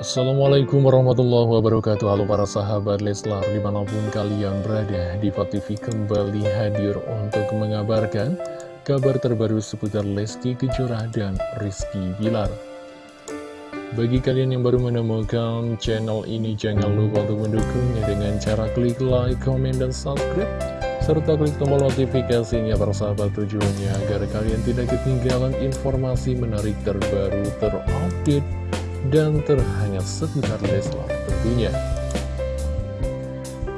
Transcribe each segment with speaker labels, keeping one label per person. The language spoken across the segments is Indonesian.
Speaker 1: Assalamualaikum warahmatullahi wabarakatuh. Halo para sahabat Leslar Di mana pun kalian berada di TV kembali hadir untuk mengabarkan Kabar terbaru seputar Lesti Kejora dan Rizky Bilar. Bagi kalian yang baru menemukan channel ini Jangan lupa untuk mendukungnya dengan cara klik like, comment, dan subscribe serta klik tombol notifikasinya para sahabat tujuannya agar kalian tidak ketinggalan informasi menarik terbaru terupdate dan terhangat seputar Leslar tentunya.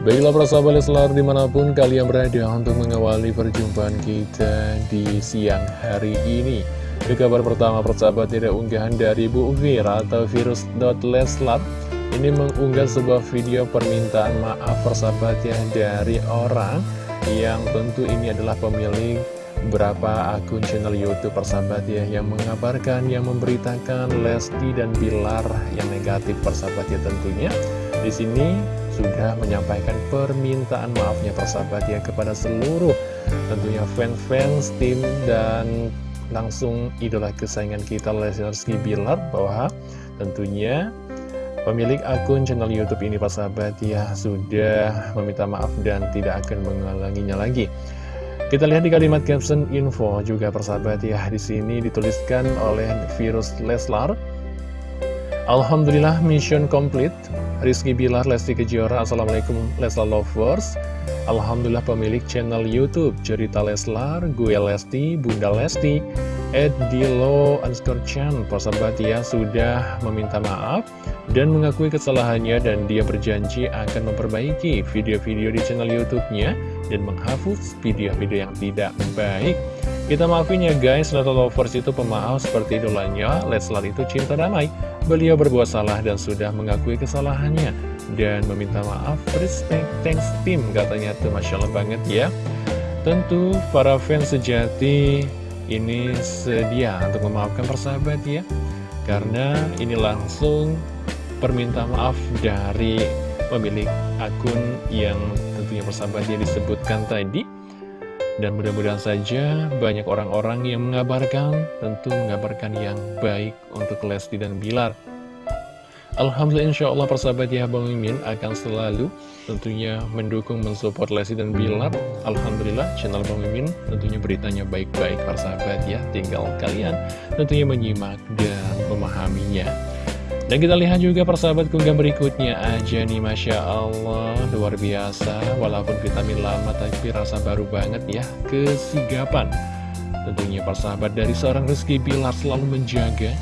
Speaker 1: Baiklah para sahabat Leslar di mana pun kalian berada untuk mengawali perjumpaan kita di siang hari ini. Di kabar pertama persahabat tidak unggahan dari Bu Vira atau virus.leslar ini mengunggah sebuah video permintaan maaf persahabat ya dari orang yang tentu ini adalah pemilik beberapa akun channel Youtube persahabat ya yang mengabarkan, yang memberitakan Lesti dan Bilar yang negatif persahabat ya tentunya di sini sudah menyampaikan permintaan maafnya persahabat ya kepada seluruh tentunya fans-fans tim dan langsung idola kesayangan kita Lesti Bilar bahwa tentunya Pemilik akun channel Youtube ini persahabat ya sudah meminta maaf dan tidak akan mengulanginya lagi. Kita lihat di kalimat caption info juga persahabat ya di sini dituliskan oleh virus Leslar. Alhamdulillah mission complete. Rizky Bilar, Lesti Kejora, Assalamualaikum Leslar Lovers. Alhamdulillah pemilik channel YouTube Cerita Leslar, gue Lesti, Bunda Lesti, Ed Dilo persahabat ya sudah meminta maaf dan mengakui kesalahannya dan dia berjanji akan memperbaiki video-video di channel YouTube-nya dan menghapus video-video yang tidak baik. Kita maafin ya guys, Leslar Lovers itu pemaaf seperti idolanya, Leslar itu cinta damai. Beliau berbuat salah dan sudah mengakui kesalahannya dan meminta maaf, respect, thanks team katanya tuh Masya Allah banget ya. Tentu para fans sejati ini sedia untuk memaafkan persahabat ya, karena ini langsung perminta maaf dari pemilik akun yang tentunya persahabat dia disebutkan tadi. Dan mudah-mudahan saja banyak orang-orang yang mengabarkan tentu mengabarkan yang baik untuk Lesti dan Bilar Alhamdulillah insya Allah persahabat ya Bang Mimin akan selalu tentunya mendukung mensupport Lesti dan Bilar. Alhamdulillah channel Bang Mimin tentunya beritanya baik-baik persahabat ya. Tinggal kalian tentunya menyimak dan memahaminya. Dan kita lihat juga persahabat kunggahan berikutnya. Aja nih Masya Allah Luar biasa. Walaupun vitamin lama tapi rasa baru banget ya. Kesigapan Tentunya persahabat dari seorang Rizky Bilar selalu menjaga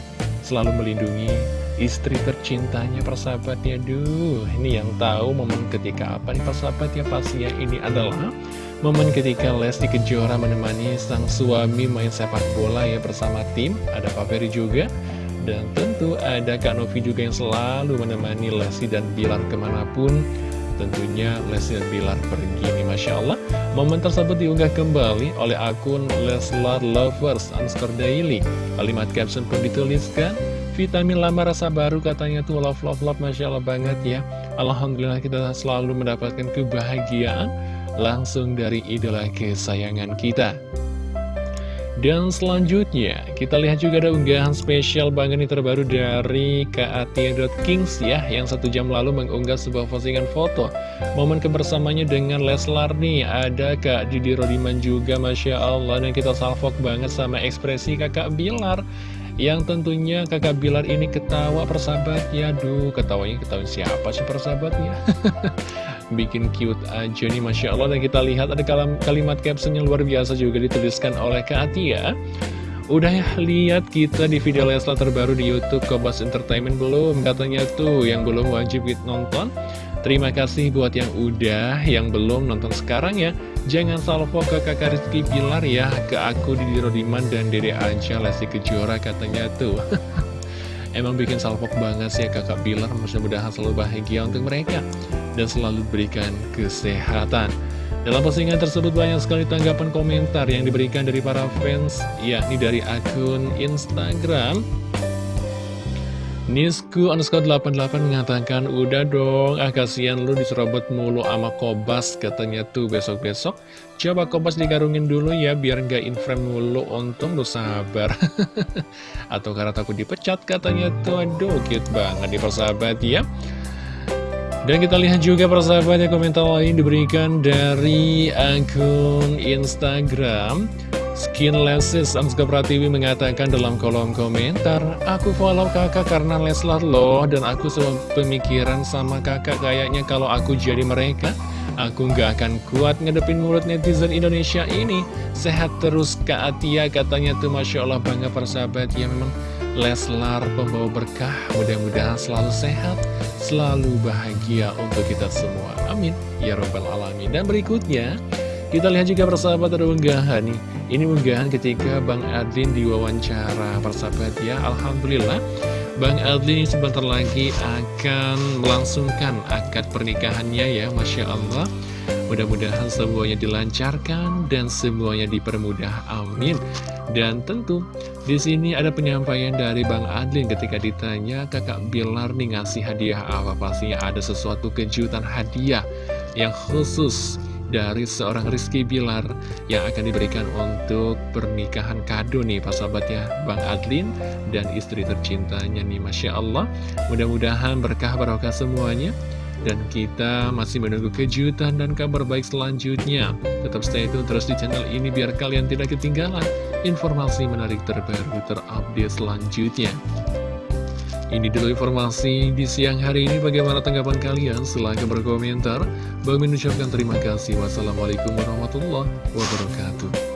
Speaker 1: Selalu melindungi istri tercintanya persahabat ya Duh ini yang tahu momen ketika apa nih persahabat ya Pasti ya ini adalah Momen ketika Lesti Kejora menemani sang suami main sepak bola ya bersama tim. Ada Pak Ferry juga. Dan tentu ada Kak Novi juga yang selalu menemani Lesti dan Bilar ke mana pun. Tentunya Lesti dan Bilar pergi nih Masya Allah. Momen tersebut diunggah kembali oleh akun Leslar Lovers underscore daily. Kalimat caption pun dituliskan Vitamin lama rasa baru katanya tuh love love love Masya Allah banget ya Alhamdulillah kita selalu mendapatkan kebahagiaan Langsung dari idola kesayangan kita dan selanjutnya, kita lihat juga ada unggahan spesial banget nih terbaru dari Kings ya, yang satu jam lalu mengunggah sebuah postingan foto. Momen kebersamanya dengan Leslar nih, ada Kak Didi Rodiman juga, Masya Allah, dan kita salvok banget sama ekspresi kakak Bilar. Yang tentunya kakak Bilar ini ketawa persahabat ya, duh ketawanya ketawa siapa sih persahabatnya? bikin cute aja nih Masya Allah dan kita lihat ada kalimat caption yang luar biasa juga dituliskan oleh Kak Atia Udah ya lihat kita di video Leslar terbaru di Youtube Kobas Entertainment belum? Katanya tuh yang belum wajib nonton Terima kasih buat yang udah, yang belum nonton sekarang ya. Jangan salvo ke kakak Rizky Pilar ya Ke aku Didi Rodiman dan Dede Anca Lesti Kejora katanya tuh. Emang bikin salpok banget sih ya kakak Bilar Mudah-mudahan selalu bahagia untuk mereka Dan selalu berikan kesehatan. Dalam postingan tersebut banyak sekali tanggapan komentar yang diberikan dari para fans Yakni dari akun Instagram Nisku underscore 88 mengatakan Udah dong, ah kasihan lu diserobot mulu sama Kobas Katanya tuh besok-besok. Coba Kobas dikarungin dulu ya Biar nggak inframe mulu Untung lu sabar. Atau karena takut dipecat katanya tuh. Aduh cute banget di persahabat ya. Dan kita lihat juga persahabatnya komentar lain diberikan dari akun Instagram Skin Skinlesses Amska Pratiwi mengatakan dalam kolom komentar Aku follow kakak karena Leslar loh Dan aku pemikiran sama kakak Kayaknya kalau aku jadi mereka. Aku nggak akan kuat ngedepin mulut netizen Indonesia ini. Sehat terus Kak Atia katanya tuh Masya Allah bangga persahabat. Ya memang Leslar pembawa berkah. Mudah-mudahan selalu sehat Selalu bahagia untuk kita semua. Amin. Ya Robbal Alamin. Dan berikutnya kita lihat juga persahabat ada unggahan nih. Ini unggahan ketika Bang Adlin diwawancara. Persahabat ya Alhamdulillah. Bang Adlin sebentar lagi akan melangsungkan akad pernikahannya ya Masya Allah. Mudah-mudahan semuanya dilancarkan dan semuanya dipermudah. Amin. Dan tentu di sini ada penyampaian dari Bang Adlin ketika ditanya kakak Bilar nih ngasih hadiah apa? Pastinya ada sesuatu kejutan hadiah yang khusus dari seorang Rizky Bilar yang akan diberikan untuk pernikahan kado nih Pak sahabat ya Bang Adlin dan istri tercintanya nih Masya Allah. Mudah-mudahan berkah barokah semuanya. Dan kita masih menunggu kejutan dan kabar baik selanjutnya. Tetap stay tune terus di channel ini biar kalian tidak ketinggalan informasi menarik terbaru terupdate selanjutnya ini dulu informasi di siang hari ini. Bagaimana tanggapan kalian? Silahkan berkomentar. Bang mengucapkan terima kasih. Wassalamualaikum warahmatullahi wabarakatuh.